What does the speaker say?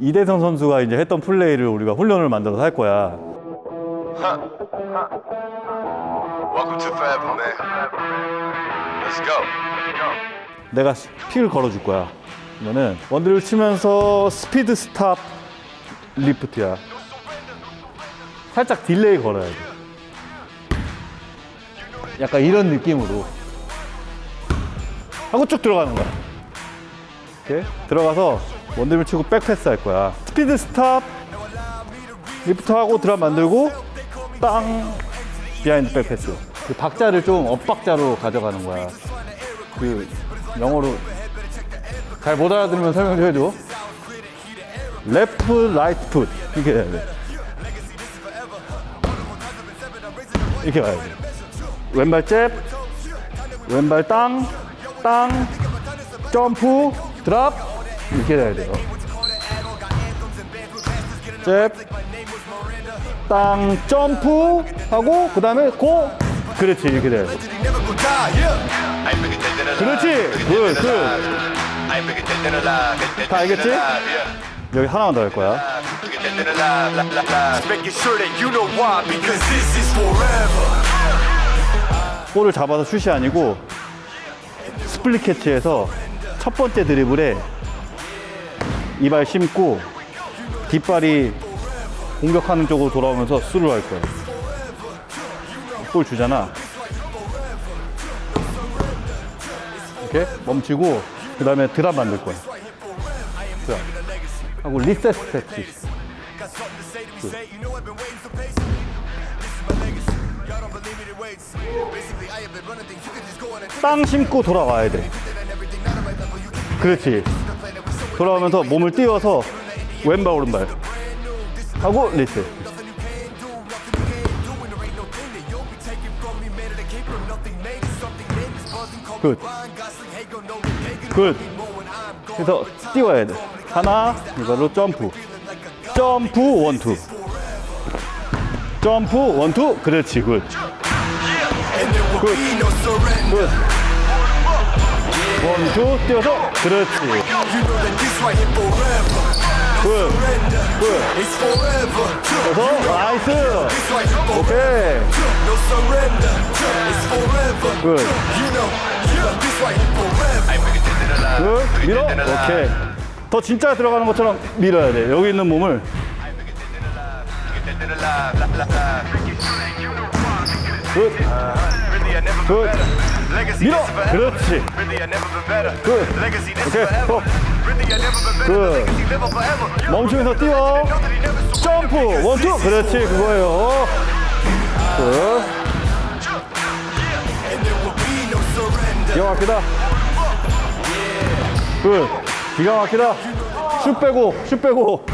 이대성 선수가 이제 했던 플레이를 우리가 훈련을 만들어서 할 거야. 내가 pick을 걸어줄 거야. 그러면은 one드를 치면서 스피드 stop 리프트야. 살짝 delay 걸어야 돼. 약간 이런 느낌으로 하고 쭉 들어가는 거야. 이렇게 들어가서 원드를 치고 백패스 할 거야. speed stop lift 하고 drop 만들고 땅 behind back pass. 그 박자를 좀 엇박자로 가져가는 거야. 그 영어로 잘 못 알아들으면 설명 좀 해줘. left right foot 이렇게 해야 돼. 이렇게 가야 돼. 왼발 잽, 왼발 땅, 땅, 점프, 드랍 해야 돼요. 잽, 땅, 점프 하고 그 다음에 고, 그렇지 이렇게 돼야 돼. He never gonna die, yeah. I ain't bigger dead than alive. 그렇지, Bigger 굿, dead than 굿. alive. I ain't bigger dead than alive. Dead, dead, 다 dead 알겠지? 여기 하나만 더 할 거야. 볼을 잡아서 슛이 아니고 split catch에서 첫 번째 드리블에 이 발 심고 뒷발이 공격하는 쪽으로 돌아오면서 슛을 할 거야. 볼 주잖아. 이렇게 멈추고 그 다음에 drop 만들. drop. 하고 리셋 스태치. 땅 심고 돌아와야 돼. 그렇지. 돌아오면서 몸을 띄워서 왼발 오른발 하고 리셋. Good. Good. 그래서 띄워야 돼. 하나, 이걸로 점프. 점프, one two. 점프, one two. 그렇지, good. Surrender. 굿. 원투, 띄워서. 그렇지. You know that this right here forever. 굿. 굿. It's forever. 그래서 나이스. 오케이. No surrender. It's forever. 굿. You know, this right here forever. 굿. 밀어. 오케이. 더 진짜 들어가는 것처럼 밀어야 돼. 여기 있는 몸을. Dead good. 밀어. 그렇지. Legacy live forever. You 멈추면서 뛰어. 점프. One two. 그렇지. 그거예요. Good. 기가 막히다. Good. 기가 막히다. 슛 빼고, 슛 빼고.